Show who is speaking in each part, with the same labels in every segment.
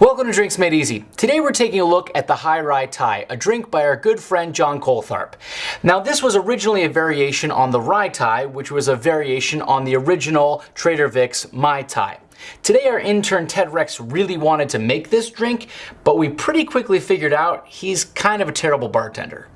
Speaker 1: Welcome to Drinks Made Easy. Today we're taking a look at the Hai Rai Thai, a drink by our good friend John Coltharp. Now this was originally a variation on the Rai Thai, which was a variation on the original Trader Vic's Mai Tai. Today our intern Ted Rex really wanted to make this drink, but we pretty quickly figured out he's kind of a terrible bartender.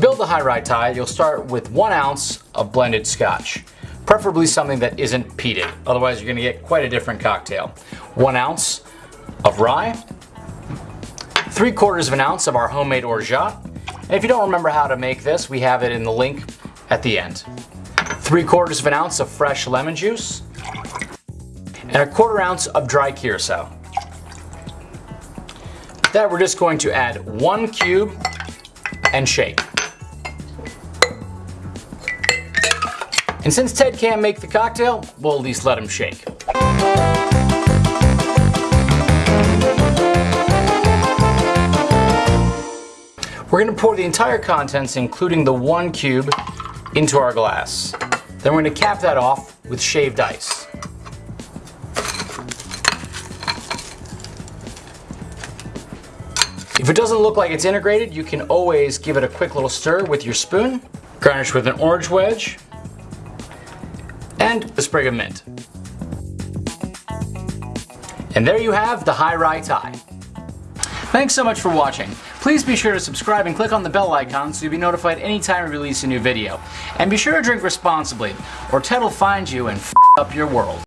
Speaker 1: To build the high Rai Thai, you'll start with one ounce of blended scotch, preferably something that isn't peated, otherwise you're gonna get quite a different cocktail. One ounce of rye, three quarters of an ounce of our homemade orgeat, and if you don't remember how to make this, we have it in the link at the end. Three quarters of an ounce of fresh lemon juice, and a quarter ounce of dry curacao. That we're just going to add one cube and shake. And since Ted can't make the cocktail, we'll at least let him shake. We're gonna pour the entire contents, including the one cube, into our glass. Then we're gonna cap that off with shaved ice. If it doesn't look like it's integrated, you can always give it a quick little stir with your spoon. Garnish with an orange wedge and a sprig of mint. And there you have the high rai tie. Thanks so much for watching. Please be sure to subscribe and click on the bell icon so you'll be notified anytime we release a new video. And be sure to drink responsibly, or Ted will find you and f up your world.